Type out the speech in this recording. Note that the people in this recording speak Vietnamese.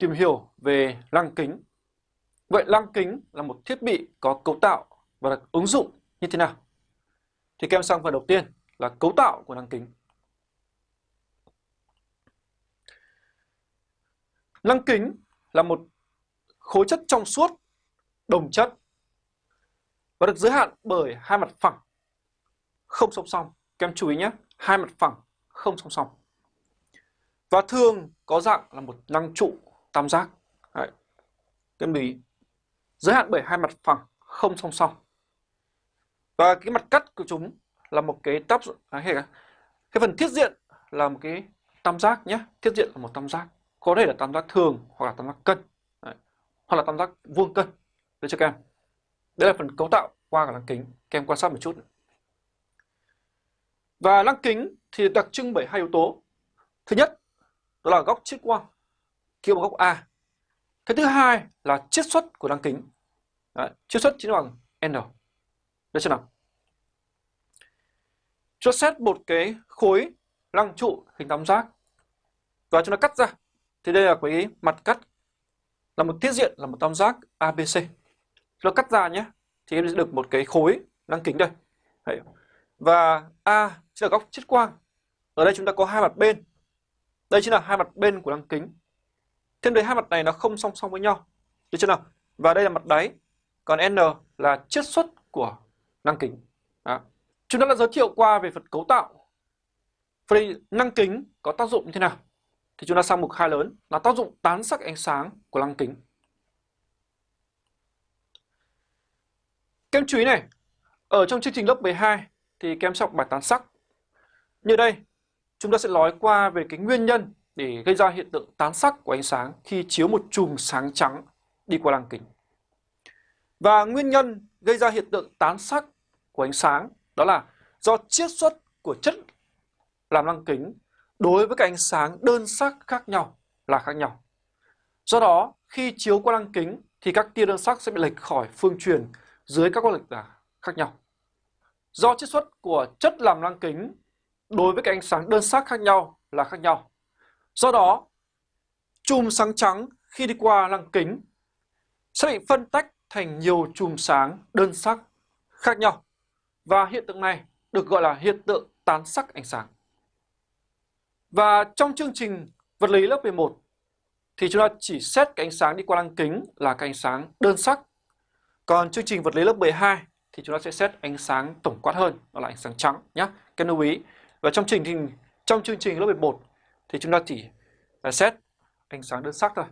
tìm hiểu về lăng kính. Vậy lăng kính là một thiết bị có cấu tạo và được ứng dụng như thế nào? Thì các em sang phần đầu tiên là cấu tạo của lăng kính. Lăng kính là một khối chất trong suốt, đồng chất và được giới hạn bởi hai mặt phẳng không song song. Các em chú ý nhé, hai mặt phẳng không song song. Và thường có dạng là một lăng trụ tam giác. Đấy. Các em ý. Giới hạn bởi hai mặt phẳng không song song. Và cái mặt cắt của chúng là một cái tắp à, cái phần thiết diện là một cái tam giác nhé. Thiết diện là một tam giác. Có thể là tam giác thường hoặc là tam giác cân. Đấy. Hoặc là tam giác vuông cân. Đấy cho các em. Đây là phần cấu tạo qua cả lăng kính. Các em quan sát một chút. Và lăng kính thì đặc trưng bởi hai yếu tố. Thứ nhất, đó là góc chiết quang, kia bằng góc A. Cái thứ hai là chiết xuất của lăng kính. Đấy, chiết xuất chính bằng N. Đây chưa nào. Cho xét một cái khối lăng trụ hình tam giác và chúng ta cắt ra. Thì đây là cái mặt cắt là một tiết diện là một tam giác ABC. Chúng ta cắt ra nhé. Thì em sẽ được một cái khối lăng kính đây. Đấy. Và A sẽ là góc chiết quang. Ở đây chúng ta có hai mặt bên. Đây chính là hai mặt bên của lăng kính. Thêm đấy hai mặt này nó không song song với nhau. Được chưa nào? Và đây là mặt đáy. Còn N là chiết xuất của lăng kính. Đó. Chúng ta đã giới thiệu qua về phần cấu tạo. Vậy lăng kính có tác dụng như thế nào? Thì chúng ta sang mục hai lớn là tác dụng tán sắc ánh sáng của lăng kính. Kem chú ý này, ở trong chương trình lớp 12 thì kem sẽ học bài tán sắc. Như đây, chúng ta sẽ nói qua về cái nguyên nhân để gây ra hiện tượng tán sắc của ánh sáng khi chiếu một chùm sáng trắng đi qua lăng kính. Và nguyên nhân gây ra hiện tượng tán sắc của ánh sáng đó là do chiết xuất của chất làm lăng kính đối với các ánh sáng đơn sắc khác nhau là khác nhau. Do đó, khi chiếu qua lăng kính thì các tia đơn sắc sẽ bị lệch khỏi phương truyền dưới các quan lệch là khác nhau. Do chiết xuất của chất làm lăng kính đối với các ánh sáng đơn sắc khác nhau là khác nhau. Do đó, chùm sáng trắng khi đi qua lăng kính sẽ bị phân tách thành nhiều chùm sáng đơn sắc khác nhau. Và hiện tượng này được gọi là hiện tượng tán sắc ánh sáng. Và trong chương trình vật lý lớp 11 thì chúng ta chỉ xét cái ánh sáng đi qua lăng kính là cái ánh sáng đơn sắc. Còn chương trình vật lý lớp 12 thì chúng ta sẽ xét ánh sáng tổng quát hơn, đó là ánh sáng trắng nhé. Các lưu ý. Và trong chương trình trong chương trình lớp 11 thì chúng ta chỉ xét ánh sáng đơn sắc thôi.